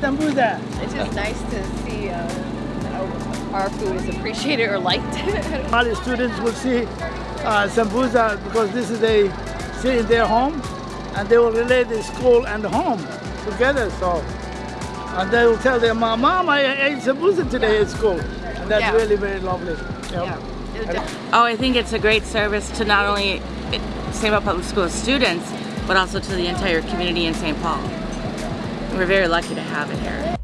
sambusa. It's just nice to see uh, our food is appreciated or liked. All the students will see uh, sambusa because this is a see in their home and they will relate the school and the home together. So and they will tell their mom, Mom, I ate sambusa today at school. And that's Yeah. really very lovely. Yep. yeah. Oh, I think it's a great service to not only St. Paul Public School students, but also to the entire community in St. Paul. We're very lucky to have it here.